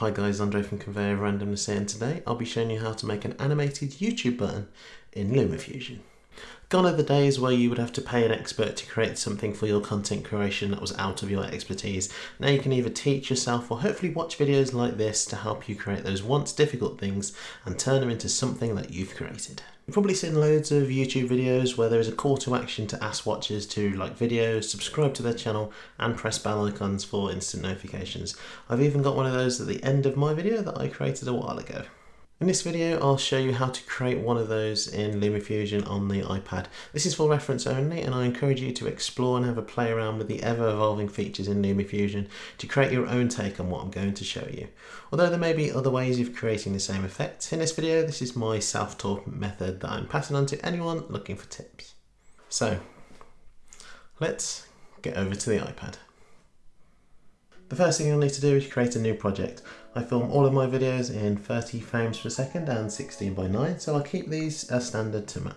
Hi guys, Andre from Conveyor Randomness here and today I'll be showing you how to make an animated YouTube button in LumaFusion. Gone are the days where you would have to pay an expert to create something for your content creation that was out of your expertise. Now you can either teach yourself or hopefully watch videos like this to help you create those once difficult things and turn them into something that you've created. You've probably seen loads of YouTube videos where there is a call to action to ask watchers to like videos, subscribe to their channel and press bell icons for instant notifications. I've even got one of those at the end of my video that I created a while ago. In this video I'll show you how to create one of those in LumaFusion on the iPad. This is for reference only and I encourage you to explore and have a play around with the ever evolving features in LumaFusion to create your own take on what I'm going to show you. Although there may be other ways of creating the same effect, in this video this is my self-taught method that I'm passing on to anyone looking for tips. So let's get over to the iPad. The first thing you'll need to do is create a new project. I film all of my videos in 30 frames per second and 16 by 9 so I'll keep these as standard to match.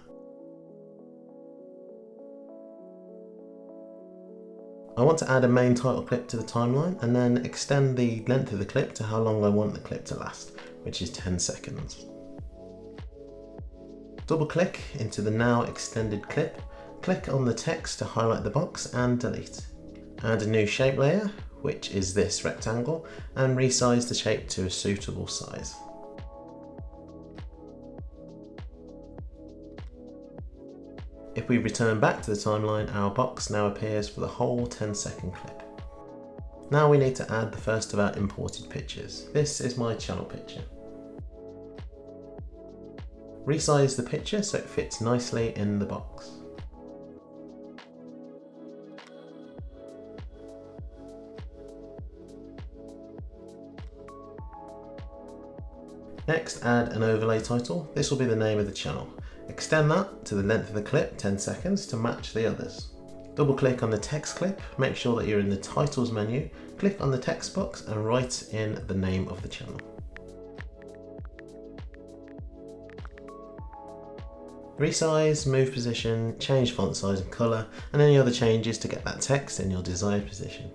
I want to add a main title clip to the timeline and then extend the length of the clip to how long I want the clip to last, which is 10 seconds. Double click into the now extended clip, click on the text to highlight the box and delete. Add a new shape layer which is this rectangle, and resize the shape to a suitable size. If we return back to the timeline, our box now appears for the whole 10 second clip. Now we need to add the first of our imported pictures. This is my channel picture. Resize the picture so it fits nicely in the box. Next, add an overlay title. This will be the name of the channel. Extend that to the length of the clip, 10 seconds, to match the others. Double click on the text clip, make sure that you're in the titles menu, click on the text box and write in the name of the channel. Resize, move position, change font size and colour, and any other changes to get that text in your desired position.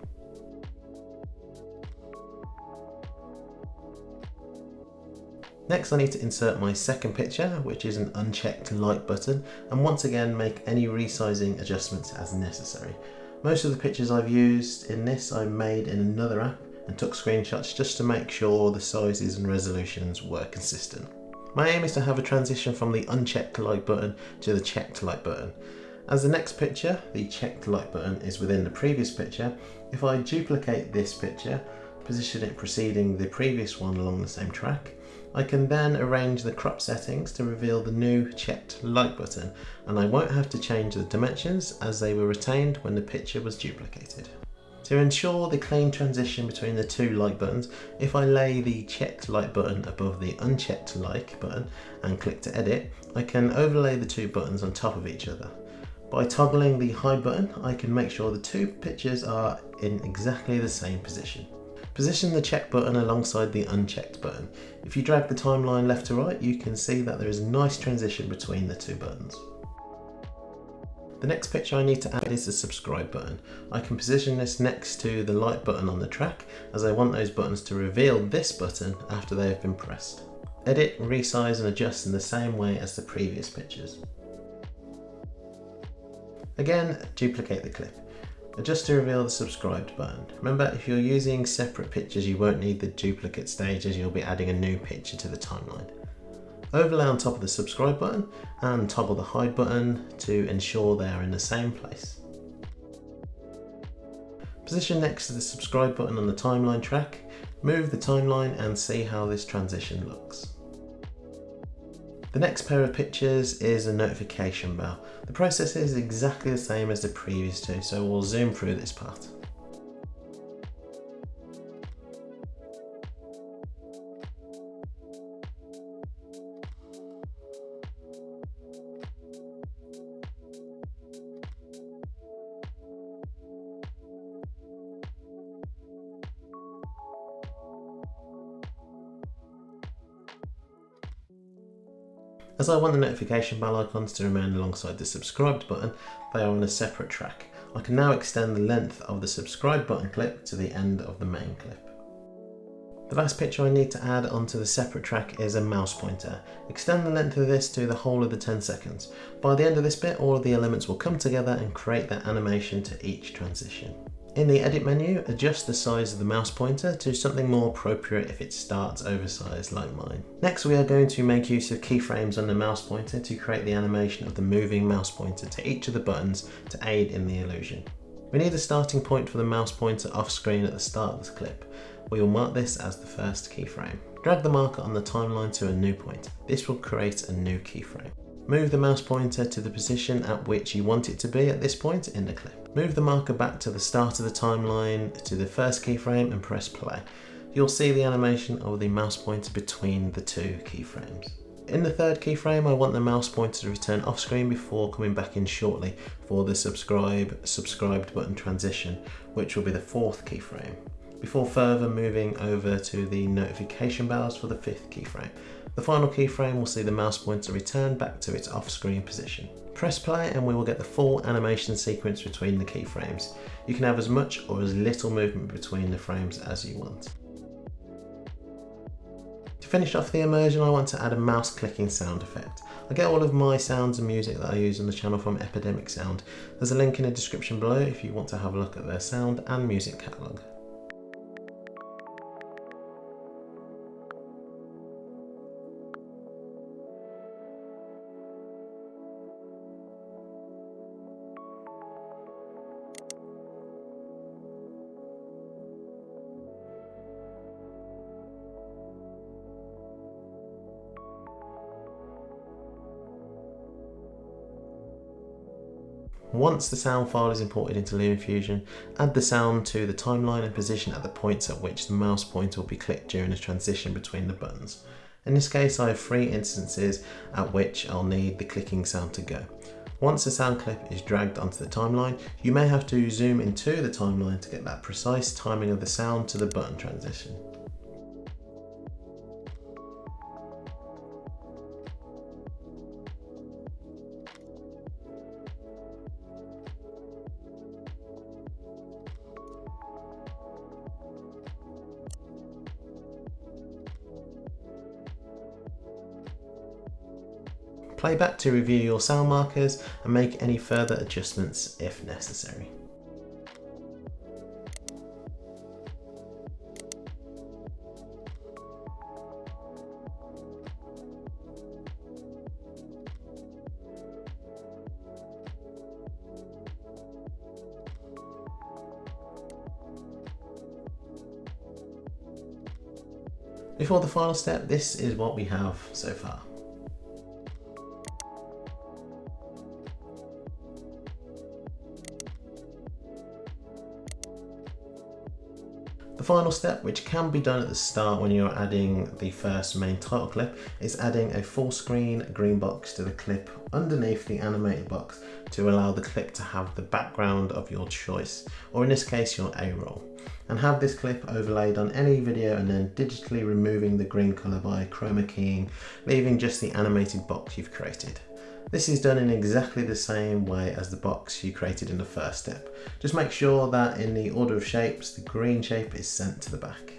Next I need to insert my second picture, which is an unchecked like button, and once again make any resizing adjustments as necessary. Most of the pictures I've used in this I made in another app and took screenshots just to make sure the sizes and resolutions were consistent. My aim is to have a transition from the unchecked like button to the checked like button. As the next picture, the checked like button is within the previous picture, if I duplicate this picture, position it preceding the previous one along the same track, I can then arrange the crop settings to reveal the new checked like button and I won't have to change the dimensions as they were retained when the picture was duplicated. To ensure the clean transition between the two like buttons, if I lay the checked like button above the unchecked like button and click to edit, I can overlay the two buttons on top of each other. By toggling the hide button, I can make sure the two pictures are in exactly the same position. Position the check button alongside the unchecked button. If you drag the timeline left to right, you can see that there is a nice transition between the two buttons. The next picture I need to add is the subscribe button. I can position this next to the like button on the track as I want those buttons to reveal this button after they have been pressed. Edit, resize and adjust in the same way as the previous pictures. Again, duplicate the clip. Just to reveal the subscribed button. Remember, if you're using separate pictures, you won't need the duplicate stages, you'll be adding a new picture to the timeline. Overlay on top of the subscribe button and toggle the hide button to ensure they are in the same place. Position next to the subscribe button on the timeline track, move the timeline and see how this transition looks. The next pair of pictures is a notification bell. The process is exactly the same as the previous two, so we'll zoom through this part. As I want the notification bell icons to remain alongside the subscribed button, they are on a separate track. I can now extend the length of the subscribe button clip to the end of the main clip. The last picture I need to add onto the separate track is a mouse pointer. Extend the length of this to the whole of the 10 seconds. By the end of this bit, all of the elements will come together and create that animation to each transition. In the edit menu, adjust the size of the mouse pointer to something more appropriate if it starts oversized like mine. Next we are going to make use of keyframes on the mouse pointer to create the animation of the moving mouse pointer to each of the buttons to aid in the illusion. We need a starting point for the mouse pointer off screen at the start of the clip. We will mark this as the first keyframe. Drag the marker on the timeline to a new point. This will create a new keyframe. Move the mouse pointer to the position at which you want it to be at this point in the clip. Move the marker back to the start of the timeline to the first keyframe and press play. You'll see the animation of the mouse pointer between the two keyframes. In the third keyframe, I want the mouse pointer to return off screen before coming back in shortly for the subscribe subscribed button transition, which will be the fourth keyframe, before further moving over to the notification bells for the fifth keyframe. The final keyframe will see the mouse pointer return back to its off-screen position. Press play and we will get the full animation sequence between the keyframes. You can have as much or as little movement between the frames as you want. To finish off the immersion I want to add a mouse clicking sound effect. I get all of my sounds and music that I use on the channel from Epidemic Sound. There's a link in the description below if you want to have a look at their sound and music catalogue. Once the sound file is imported into LumaFusion, add the sound to the timeline and position at the points at which the mouse pointer will be clicked during the transition between the buttons. In this case I have three instances at which I'll need the clicking sound to go. Once the sound clip is dragged onto the timeline, you may have to zoom into the timeline to get that precise timing of the sound to the button transition. Play back to review your sound markers and make any further adjustments if necessary. Before the final step, this is what we have so far. The final step, which can be done at the start when you're adding the first main title clip, is adding a full screen green box to the clip underneath the animated box to allow the clip to have the background of your choice, or in this case your A-roll. And have this clip overlaid on any video and then digitally removing the green colour by chroma keying, leaving just the animated box you've created. This is done in exactly the same way as the box you created in the first step. Just make sure that in the order of shapes, the green shape is sent to the back.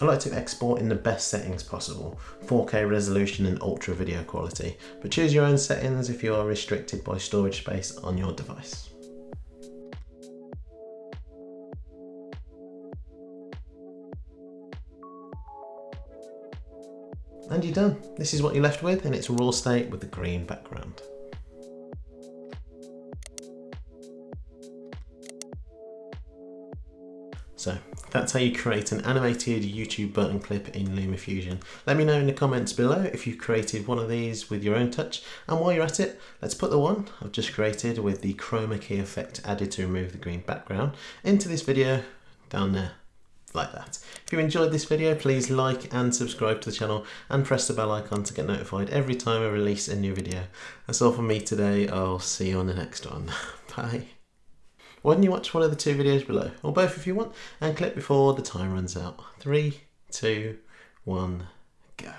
I like to export in the best settings possible, 4K resolution and ultra video quality, but choose your own settings if you are restricted by storage space on your device. And you're done. This is what you're left with in its raw state with the green background. So that's how you create an animated YouTube button clip in LumaFusion. Let me know in the comments below if you've created one of these with your own touch. And while you're at it, let's put the one I've just created with the chroma key effect added to remove the green background into this video down there like that. If you enjoyed this video, please like and subscribe to the channel and press the bell icon to get notified every time I release a new video. That's all from me today. I'll see you on the next one. Bye. Why don't you watch one of the two videos below, or both if you want, and click before the time runs out. Three, two, one, go.